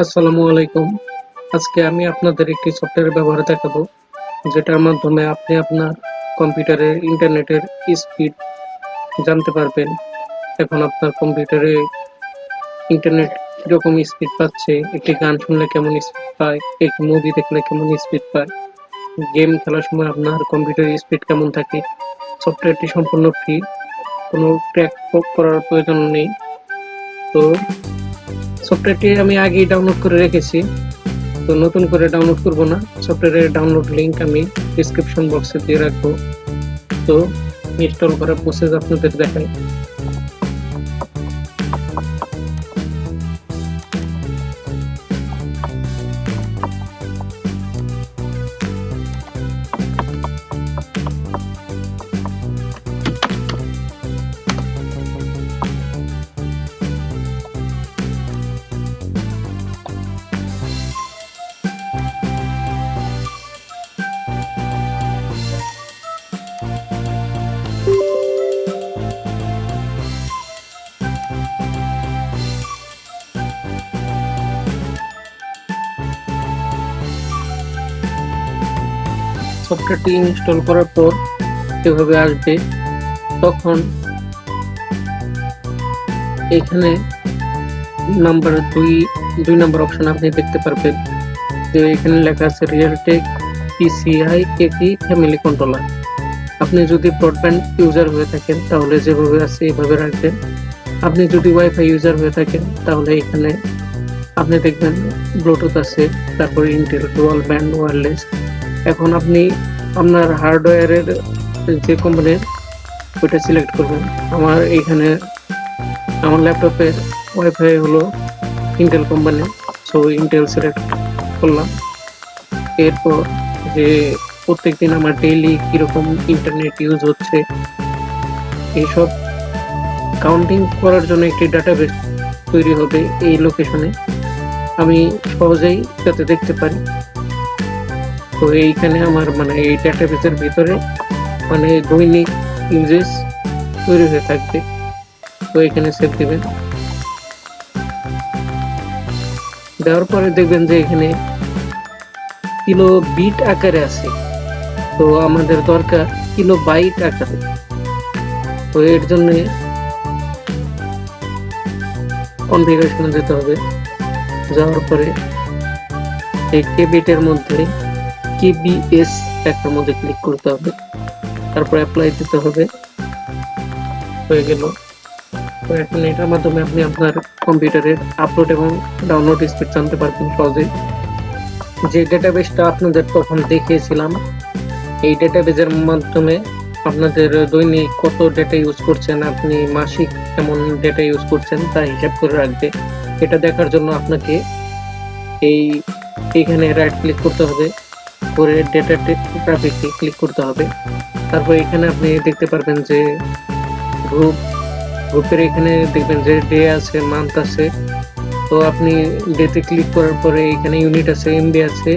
আসসালামু আলাইকুম। আজকে আমি আপনাদের একটি সফটওয়্যার ব্যবহার দেখাবো, যেটার মাধ্যমে আপনি আপনার কম্পিউটারের ইন্টারনেটের স্পিড জানতে পারবেন। এখন আপনার কম্পিউটারে ইন্টারনেট কীরকম স্পিড পাচ্ছে, একটি গান শুনলে কেমন স্পিড পায়, একটি মুভি দেখলে কেমন স্পিড পায় গেম খেলার সময় আপনার কম্পিউটারের স্পিড কেমন থাকে সফটওয়্যারটি সম্পূর্ণ ফ্রি কোনো ট্র্যাক করার প্রয়োজন নেই। তো সফটওয়্যারটি আমি আগেই ডাউনলোড করে রেখেছি। তো নতুন করে ডাউনলোড করব না। সফটওয়্যারের ডাউনলোড লিঙ্ক আমি ডিসক্রিপশন বক্সে দিয়ে রাখব। তো ইনস্টল করার প্রসেস আপনাদের দেখাই। সফটওয়্যারটি ইনস্টল করার পর এভাবে আসবে, তখন এখানে নাম্বার দুই দুই নাম্বার অপশন আপনি দেখতে পারবেন। যে এখানে লেখা আছে রিয়েলটেক পিসিআই এটি ফ্যামিলি কন্ট্রোলার আপনি যদি ব্রডব্যান্ড ইউজার হয়ে থাকেন, তাহলে যেভাবে আছে এভাবে রাখবেন। আপনি যদি ওয়াইফাই ইউজার হয়ে থাকেন, তাহলে এখানে আপনি দেখবেন ব্লুটুথ আছে, তারপরে ইন্টেল ডুয়াল ব্যান্ড ওয়্যারলেস এখন আপনি আপনার হার্ডওয়্যারের যে কোম্পানির ওইটা সিলেক্ট করবেন। আমার এইখানে, আমার ল্যাপটপের ওয়াইফাই হলো Intel company so Intel select করলাম। এরপর যে প্রত্যেক দিন আমার ডেইলি কীরকম ইন্টারনেট ইউজ হচ্ছে, এইসব কাউন্টিং করার জন্য একটি ডাটাবেস তৈরি হবে এই লোকেশনে আমি সহজেই যাতে দেখতে পারি। তো এইখানে আমার মানে এই ডেটাবেসের ভিতরে মানে দৈনিক ইউজেস তৈরি হয়ে থাকবে। তো এখানে সেভ দিবেন। দেওয়ার পরে দেখবেন যে এখানে কিলো বিট আকারে আছে। তো আমাদের দরকার কিলো বাইট আকারে। তো এর জন্য কনফিগারেশনে যেতে হবে। যাওয়ার পরে এই কেবিটের মধ্যে কেবিএস একটার মধ্যে ক্লিক করতে হবে, তারপর অ্যাপ্লাই দিতে হবে। হয়ে গেল। তো এখন এটার মাধ্যমে আপনি আপনার কম্পিউটারের আপলোড এবং ডাউনলোড স্পিড জানতে পারবেন সহজেই। যে ডেটাবেসটা আপনাদের তখন দেখিয়েছিলাম, এই ডেটাবেসের মাধ্যমে আপনাদের দৈনিক কত ডেটা ইউজ করছেন, আপনি মাসিক কেমন ডেটা ইউজ করছেন তা হিসাব করে রাখবে। এটা দেখার জন্য আপনাকে এই এখানে রাইট ক্লিক করতে হবে। করে ডেটা ট্রাফিককে ক্লিক করতে হবে। তারপর এখানে আপনি দেখতে পারবেন যে গ্রুপ গ্রুপের এখানে দেখবেন যে ডে আছে মান্থ আছে। তো আপনি ডেতে ক্লিক করার পরে এখানে ইউনিট আছে এমবি আছে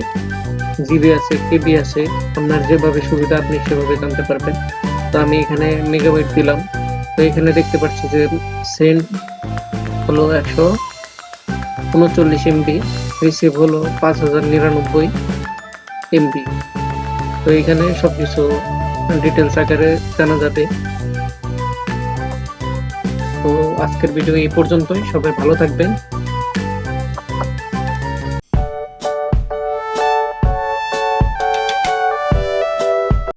জিবি আছে কেবি আছে। আপনার যেভাবে সুবিধা আপনি সেভাবে জানতে পারবেন। তো আমি এখানে মেগাবাইট দিলাম। তো এখানে দেখতে পাচ্ছি যে সেন্ট হলো একশো উনচল্লিশ এমবি রিসিভ হলো পাঁচ হাজার নিরানব্বই। এমবি তো এখানে সবকিছু ডিটেলস আকারে জানা যাবে। তো আজকের ভিডিও এই পর্যন্তই। সবাই ভালো থাকবেন।